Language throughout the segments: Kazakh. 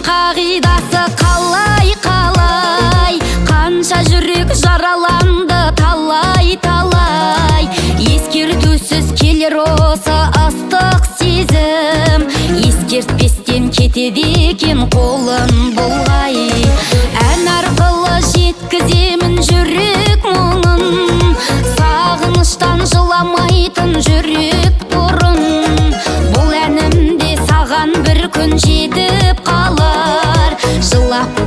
қағидасы қалай қалай? Қанша жүрек жараланды талай талай. Ескертусіз келер осы ыстық сезім. Ескертпестен кетеді екен қолым бұлғай ән арқылы жеткіземін жүрек мұңын. Сағыныштан жыламайтын жүрек бұрын. Бұл әнімде саған бір күн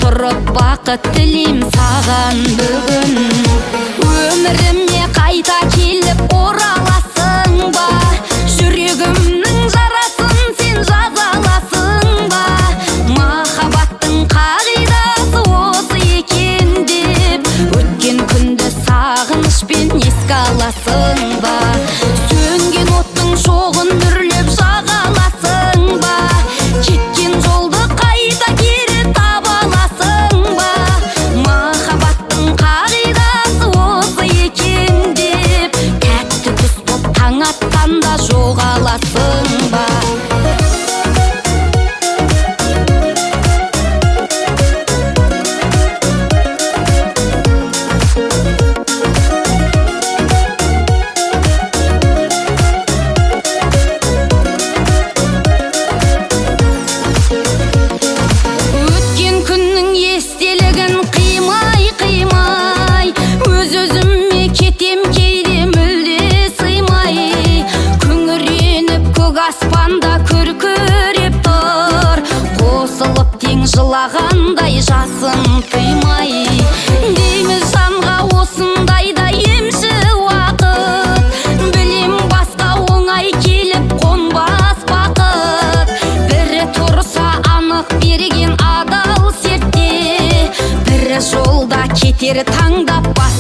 тұрып бақыт тілейм саған бүгін. Өміріме қайта келіп ораласың ба? Жүрегімнің жарасын сен жаза аласың ба? Махаббаттың қағидасы осы екен деп. Өткен күнді сағынышпен еске аласың ба? Сөнген оттың шоғын жоғаласың ба анық берген адал сертте. Бірі жолда кетер таңдап бас